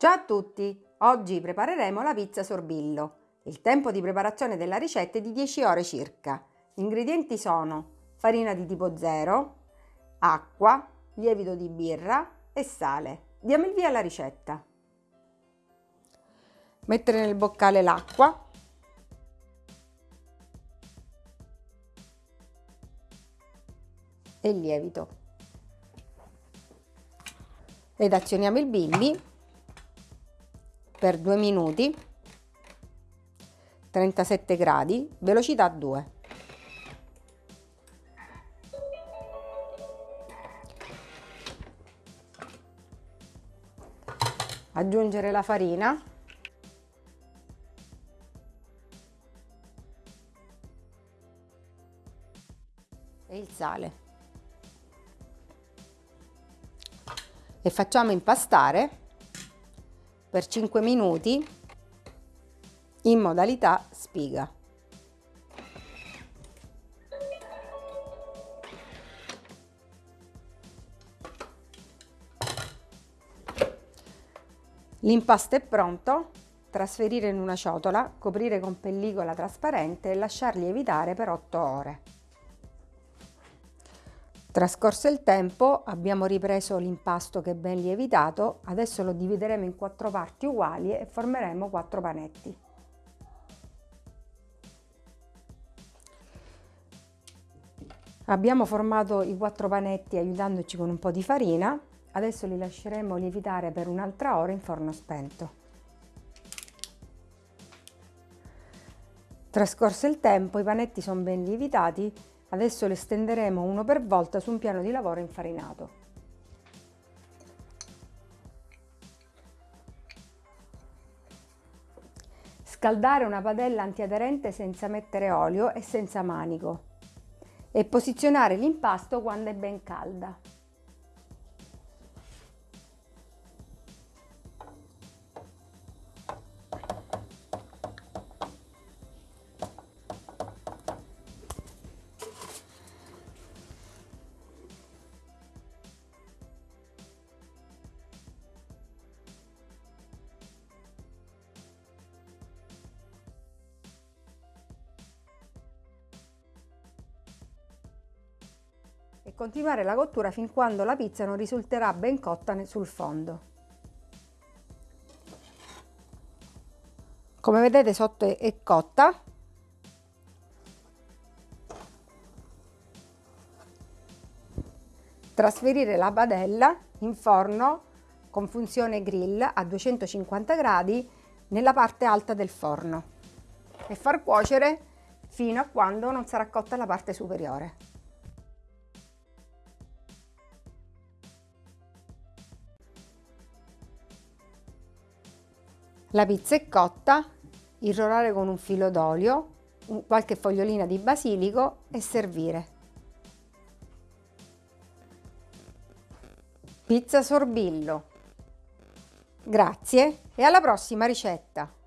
Ciao a tutti! Oggi prepareremo la pizza sorbillo. Il tempo di preparazione della ricetta è di 10 ore circa. Gli ingredienti sono farina di tipo 0, acqua, lievito di birra e sale. Diamo il via alla ricetta. Mettere nel boccale l'acqua. E il lievito. Ed azioniamo il bimbi per 2 minuti 37 gradi velocità 2 aggiungere la farina. E il sale. E facciamo impastare per 5 minuti in modalità spiga. L'impasto è pronto, trasferire in una ciotola, coprire con pellicola trasparente e lasciar lievitare per 8 ore. Trascorso il tempo abbiamo ripreso l'impasto che è ben lievitato, adesso lo divideremo in quattro parti uguali e formeremo quattro panetti. Abbiamo formato i quattro panetti aiutandoci con un po' di farina, adesso li lasceremo lievitare per un'altra ora in forno spento. Trascorso il tempo i panetti sono ben lievitati Adesso le stenderemo uno per volta su un piano di lavoro infarinato. Scaldare una padella antiaderente senza mettere olio e senza manico e posizionare l'impasto quando è ben calda. E continuare la cottura fin quando la pizza non risulterà ben cotta sul fondo. Come vedete sotto è cotta. Trasferire la padella in forno con funzione grill a 250 gradi nella parte alta del forno e far cuocere fino a quando non sarà cotta la parte superiore. La pizza è cotta, irrorare con un filo d'olio, qualche fogliolina di basilico e servire. Pizza sorbillo. Grazie e alla prossima ricetta!